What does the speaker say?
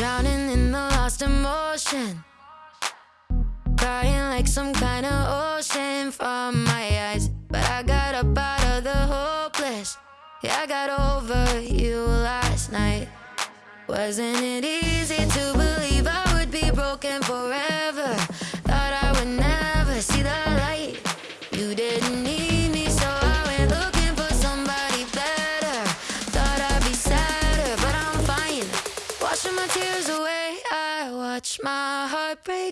drowning in the lost emotion. Crying like some kind of ocean from my eyes. But I got up out of the hopeless. Yeah, I got over you last night. Wasn't it easy to believe I would be broken forever? Thought I would never see the light. You didn't need washing my tears away. I watch my heart break.